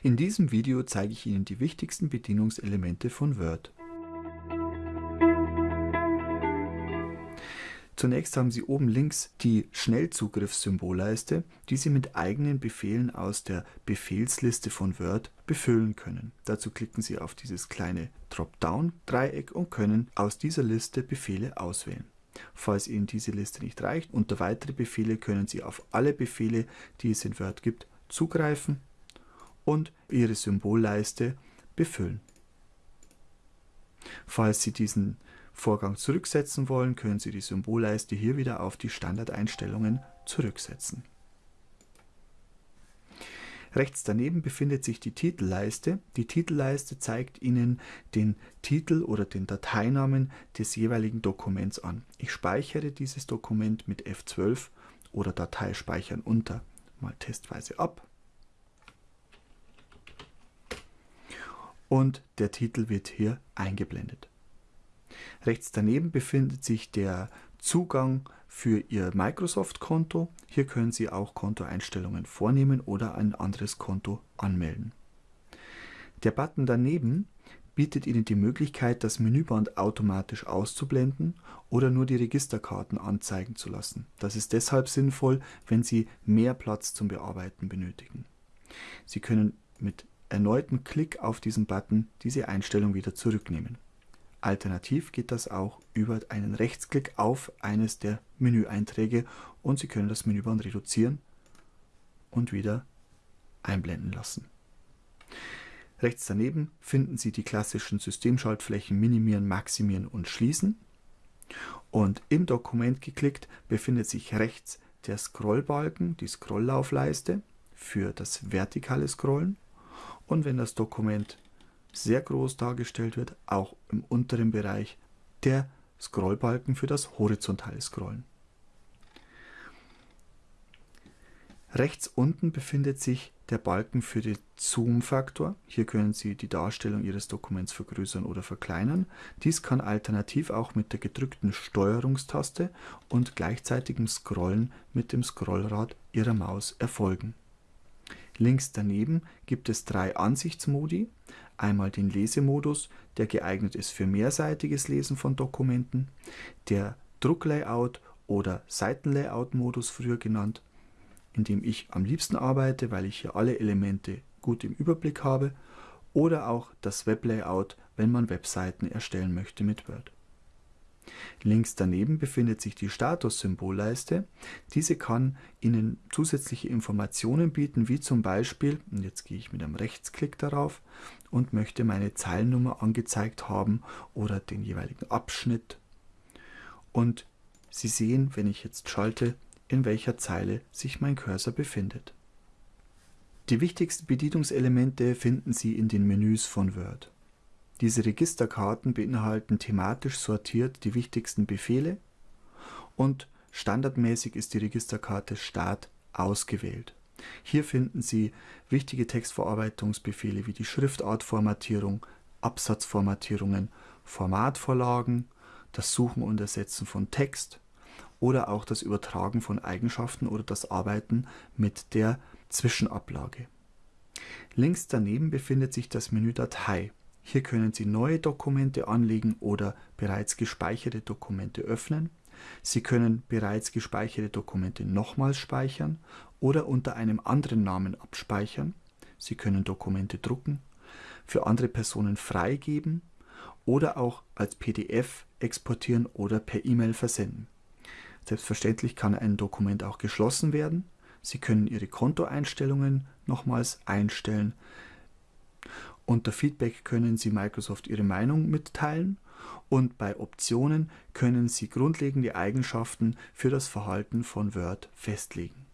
In diesem Video zeige ich Ihnen die wichtigsten Bedienungselemente von Word. Zunächst haben Sie oben links die Schnellzugriffssymbolleiste, die Sie mit eigenen Befehlen aus der Befehlsliste von Word befüllen können. Dazu klicken Sie auf dieses kleine Dropdown-Dreieck und können aus dieser Liste Befehle auswählen. Falls Ihnen diese Liste nicht reicht, unter weitere Befehle können Sie auf alle Befehle, die es in Word gibt, zugreifen und Ihre Symbolleiste befüllen. Falls Sie diesen Vorgang zurücksetzen wollen, können Sie die Symbolleiste hier wieder auf die Standardeinstellungen zurücksetzen. Rechts daneben befindet sich die Titelleiste. Die Titelleiste zeigt Ihnen den Titel oder den Dateinamen des jeweiligen Dokuments an. Ich speichere dieses Dokument mit F12 oder Datei speichern unter mal testweise ab. Und der Titel wird hier eingeblendet. Rechts daneben befindet sich der Zugang für Ihr Microsoft-Konto. Hier können Sie auch Kontoeinstellungen vornehmen oder ein anderes Konto anmelden. Der Button daneben bietet Ihnen die Möglichkeit, das Menüband automatisch auszublenden oder nur die Registerkarten anzeigen zu lassen. Das ist deshalb sinnvoll, wenn Sie mehr Platz zum Bearbeiten benötigen. Sie können mit erneuten Klick auf diesen Button diese Einstellung wieder zurücknehmen. Alternativ geht das auch über einen Rechtsklick auf eines der Menüeinträge und Sie können das Menüband reduzieren und wieder einblenden lassen. Rechts daneben finden Sie die klassischen Systemschaltflächen Minimieren, Maximieren und Schließen. Und im Dokument geklickt befindet sich rechts der Scrollbalken, die Scrolllaufleiste für das vertikale Scrollen und wenn das Dokument sehr groß dargestellt wird, auch im unteren Bereich der Scrollbalken für das horizontale Scrollen. Rechts unten befindet sich der Balken für den Zoom-Faktor. Hier können Sie die Darstellung Ihres Dokuments vergrößern oder verkleinern. Dies kann alternativ auch mit der gedrückten Steuerungstaste und gleichzeitigem Scrollen mit dem Scrollrad Ihrer Maus erfolgen. Links daneben gibt es drei Ansichtsmodi. Einmal den Lesemodus, der geeignet ist für mehrseitiges Lesen von Dokumenten, der Drucklayout oder Seitenlayout-Modus früher genannt, in dem ich am liebsten arbeite, weil ich hier alle Elemente gut im Überblick habe, oder auch das Weblayout, wenn man Webseiten erstellen möchte mit Word. Links daneben befindet sich die Statussymbolleiste. Diese kann Ihnen zusätzliche Informationen bieten, wie zum Beispiel, und jetzt gehe ich mit einem Rechtsklick darauf und möchte meine Zeilennummer angezeigt haben oder den jeweiligen Abschnitt. Und Sie sehen, wenn ich jetzt schalte, in welcher Zeile sich mein Cursor befindet. Die wichtigsten Bedienungselemente finden Sie in den Menüs von Word. Diese Registerkarten beinhalten thematisch sortiert die wichtigsten Befehle und standardmäßig ist die Registerkarte Start ausgewählt. Hier finden Sie wichtige Textverarbeitungsbefehle wie die Schriftartformatierung, Absatzformatierungen, Formatvorlagen, das Suchen und Ersetzen von Text oder auch das Übertragen von Eigenschaften oder das Arbeiten mit der Zwischenablage. Links daneben befindet sich das Menü Datei. Hier können Sie neue Dokumente anlegen oder bereits gespeicherte Dokumente öffnen. Sie können bereits gespeicherte Dokumente nochmals speichern oder unter einem anderen Namen abspeichern. Sie können Dokumente drucken, für andere Personen freigeben oder auch als PDF exportieren oder per E-Mail versenden. Selbstverständlich kann ein Dokument auch geschlossen werden. Sie können Ihre Kontoeinstellungen nochmals einstellen. Unter Feedback können Sie Microsoft Ihre Meinung mitteilen und bei Optionen können Sie grundlegende Eigenschaften für das Verhalten von Word festlegen